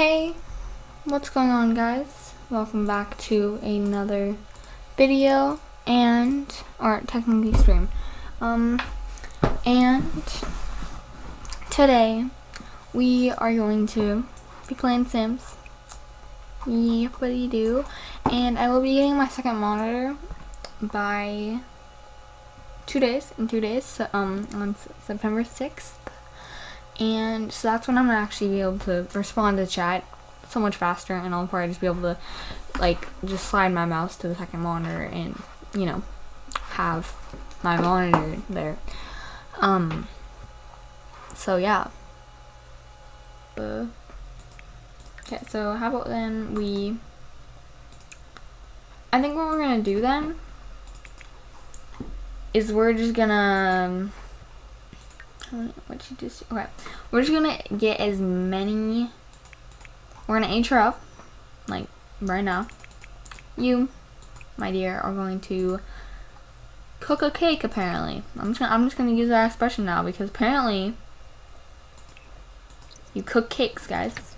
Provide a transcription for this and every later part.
Hey, what's going on guys? Welcome back to another video and, or technically stream. Um, and today we are going to be playing Sims. Yep, what do you do? And I will be getting my second monitor by two days, in two days, so, um, on September 6th and so that's when I'm gonna actually be able to respond to chat so much faster and I'll probably just be able to like just slide my mouse to the second monitor and you know have my monitor there. Um so yeah. Okay so how about then we I think what we're gonna do then is we're just gonna what you just okay. We're just gonna get as many we're gonna age her up like right now. You my dear are going to cook a cake apparently. I'm just gonna, I'm just gonna use that expression now because apparently you cook cakes guys.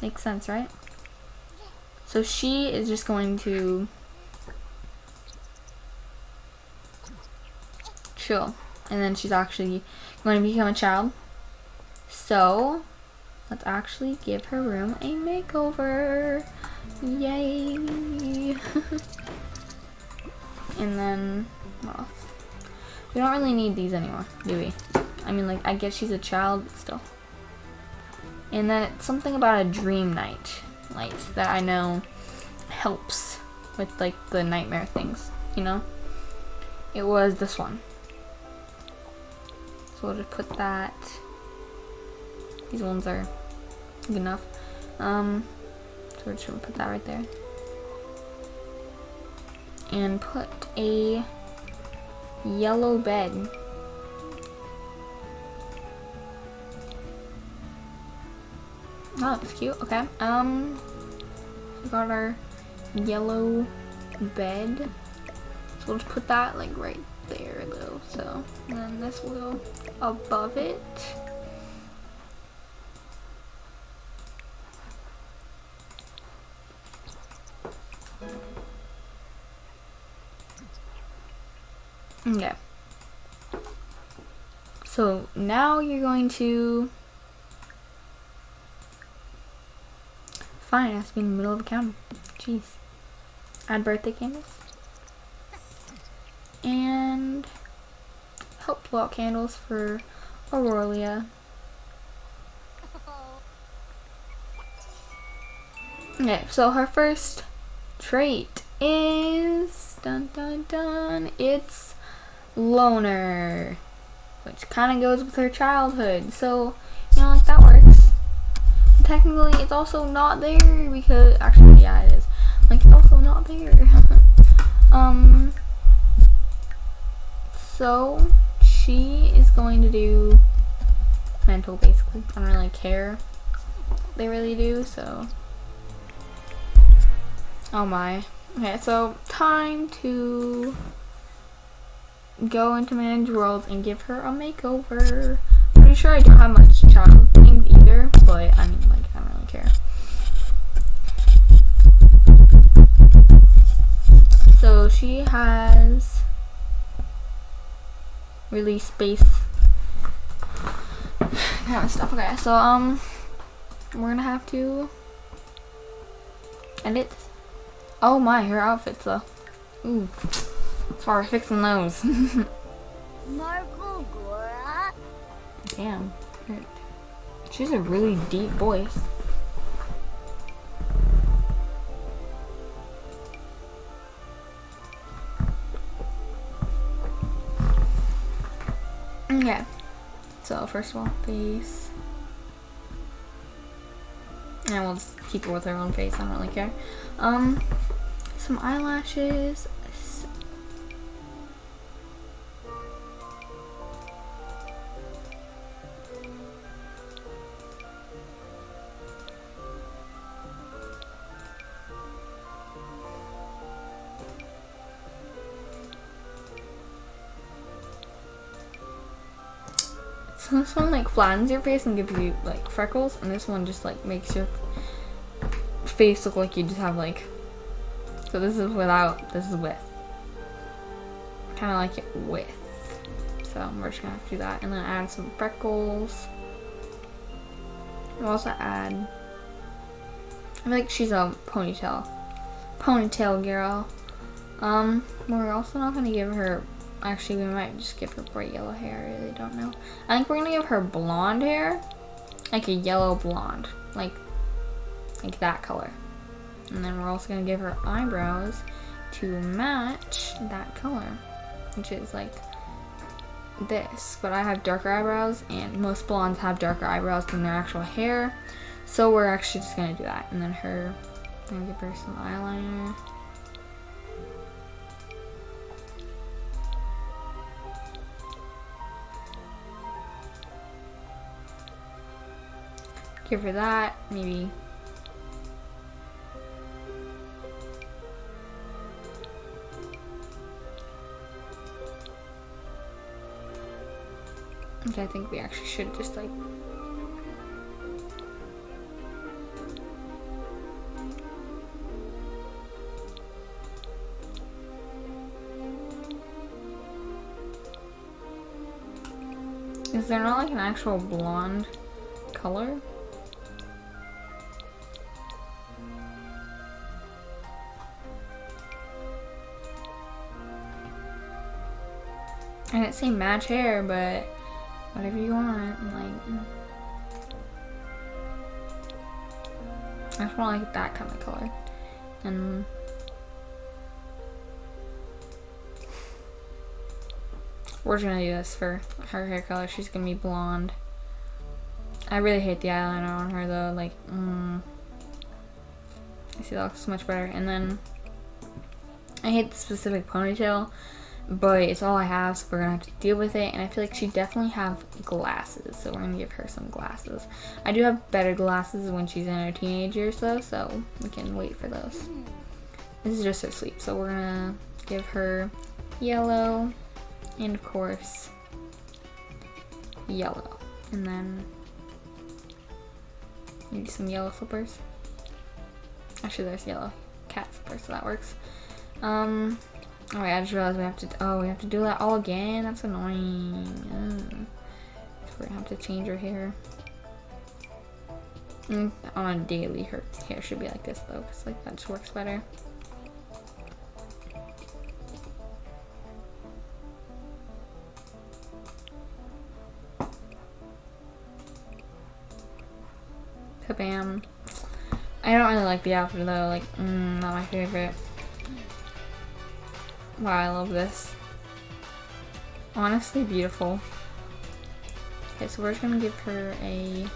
Makes sense right? So she is just going to chill and then she's actually going to become a child. So, let's actually give her room a makeover. Yay! and then, what else? We don't really need these anymore, do we? I mean, like, I guess she's a child, but still. And then it's something about a dream night light that I know helps with, like, the nightmare things, you know? It was this one. So we'll just put that. These ones are good enough. Um, so we're just gonna put that right there. And put a yellow bed. Oh, that's cute. Okay. Um, we got our yellow bed. So we'll just put that like right so then this will go above it. Okay. So now you're going to Fine, it has to be in the middle of a counter. Jeez. Add birthday candles and help out candles for Aurelia. Okay, so her first trait is dun dun dun it's loner which kind of goes with her childhood so you know like that works. Technically it's also not there because actually yeah it is. Like it's also not there. Um so she is going to do mental basically. I don't really care. They really do, so. Oh my. Okay, so time to go into Manage World and give her a makeover. Pretty sure I don't have much child things either, but I mean, like, I don't really care. So she has really space kind of stuff. Okay, so um, we're gonna have to edit. Oh my, her outfits though. Ooh, as far as fixing those. Damn, she's a really deep voice. Okay. So first of all, face. And we'll just keep it with her own face. I don't really care. Um, some eyelashes, This one like flattens your face and gives you like freckles, and this one just like makes your face look like you just have like, so this is without, this is with. Kind of like it with. So we're just gonna have to do that. And then add some freckles. We'll also add, I feel like she's a ponytail. Ponytail girl. Um, we're also not gonna give her, actually we might just give her bright yellow hair, I really don't know. I think we're gonna give her blonde hair, like a yellow blonde, like, like that color. And then we're also gonna give her eyebrows to match that color, which is like this, but I have darker eyebrows and most blondes have darker eyebrows than their actual hair. So we're actually just gonna do that. And then her, I'm gonna give her some eyeliner. Give her that, maybe Okay, I think we actually should just like Is there not like an actual blonde color? I didn't say match hair, but whatever you want. Like, I just want like that kind of color. And we're gonna do this for her hair color. She's gonna be blonde. I really hate the eyeliner on her though. Like, mm, I see that looks much better. And then I hate the specific ponytail but it's all I have, so we're gonna have to deal with it. And I feel like she definitely have glasses, so we're gonna give her some glasses. I do have better glasses when she's in her teenage years though, so we can wait for those. This is just her sleep, so we're gonna give her yellow, and of course, yellow. And then maybe some yellow slippers. Actually, there's yellow cat slippers, so that works. Um, Oh, I just realized we have to, oh, we have to do that all again? That's annoying. Ugh. we're gonna have to change her hair. Mm, on a daily, her hair should be like this though, because like that just works better. Kabam. I don't really like the outfit though, like, mm, not my favorite. Wow, I love this. Honestly beautiful. Okay, so we're just gonna give her a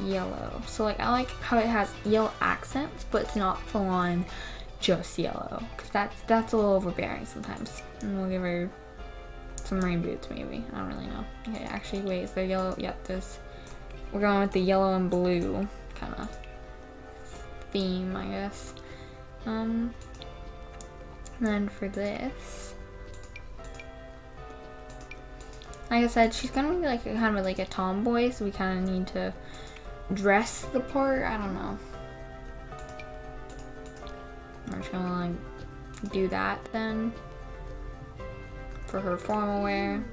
yellow. So like, I like how it has yellow accents, but it's not full on just yellow. Cause that's, that's a little overbearing sometimes. And we'll give her some rain boots maybe. I don't really know. Okay, actually wait, is there yellow? Yep, this. We're going with the yellow and blue kind of theme, I guess. Um, then for this, like I said, she's gonna be like kind of like a tomboy, so we kind of need to dress the part. I don't know. We're just gonna like do that then for her formal wear.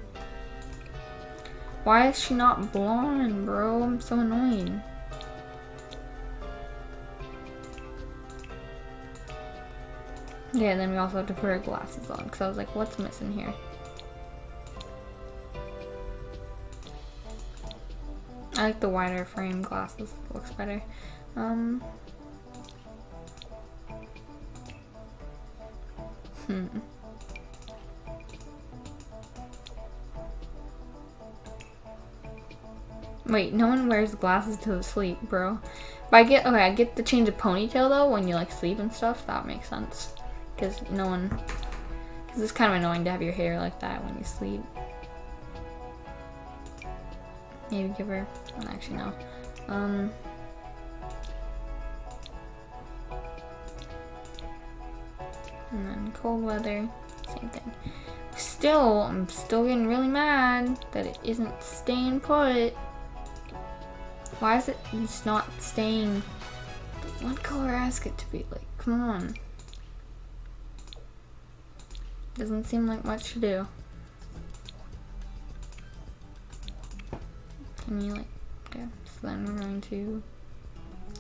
Why is she not blonde, bro? I'm so annoying. Yeah, and then we also have to put our glasses on because I was like, what's missing here? I like the wider frame glasses. looks better. Um, hmm. Wait, no one wears glasses to sleep, bro. But I get, okay, I get the change of ponytail though when you like sleep and stuff. That makes sense because no one, because it's kind of annoying to have your hair like that when you sleep. Maybe give her, actually no. Um, and then cold weather, same thing. Still, I'm still getting really mad that it isn't staying put. Why is it it's not staying What color ask it to be? Like, come on. Doesn't seem like much to do. Can you like, okay, so then we're going to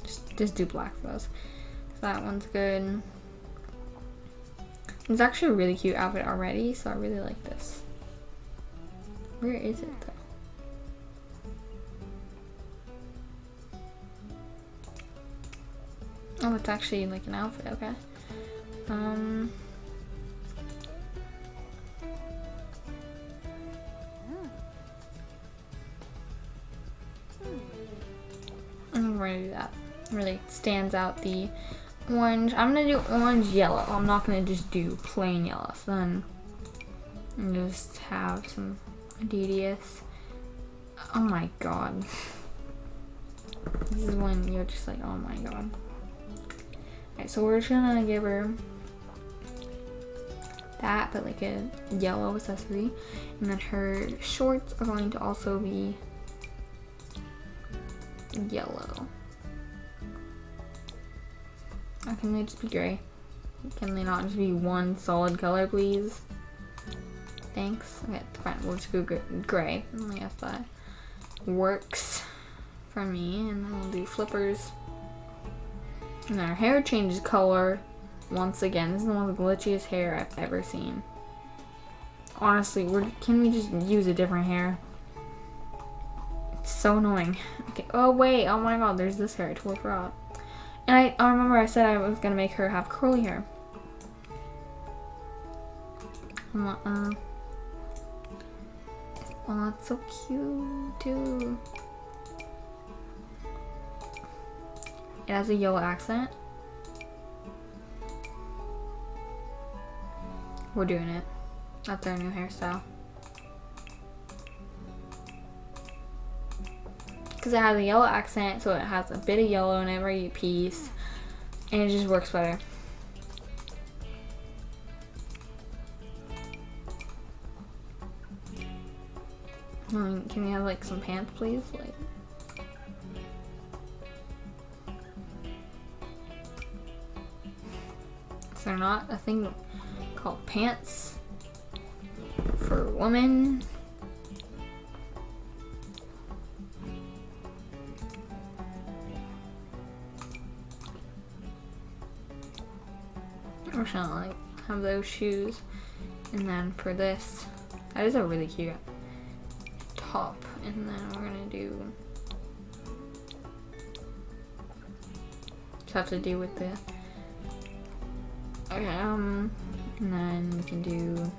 just, just do black for us. So that one's good. It's actually a really cute outfit already, so I really like this. Where is it though? Oh, it's actually like an outfit, okay. Um... Going to do that. Really stands out the orange. I'm gonna do orange yellow. I'm not gonna just do plain yellow. So then just have some Adidas. Oh my god. This is when you're just like, oh my god. Alright, so we're just gonna give her that, but like a yellow accessory. And then her shorts are going to also be yellow. Or can they just be gray? Can they not just be one solid color, please? Thanks. Okay, fine. We'll just go gray. I guess that works for me. And then we'll do flippers. And our hair changes color once again. This is the most glitchiest hair I've ever seen. Honestly, can we just use a different hair? It's so annoying. Okay. Oh, wait. Oh my god, there's this hair. I totally forgot. And I, I remember I said I was going to make her have curly hair. Uh, oh, that's so cute, too. It has a yellow accent. We're doing it. That's our new hairstyle. Because it has a yellow accent, so it has a bit of yellow in every piece, and it just works better. Mm, can we have like some pants, please? Like. Is there not a thing called pants for women? Like have those shoes. And then for this, that is a really cute top. And then we're gonna do, have to do with the, okay, um, and then we can do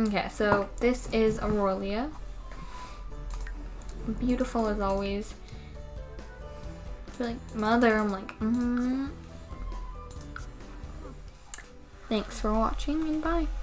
Okay, so this is Aurelia. Beautiful as always. like mother, I'm like, mm -hmm. Thanks for watching and bye.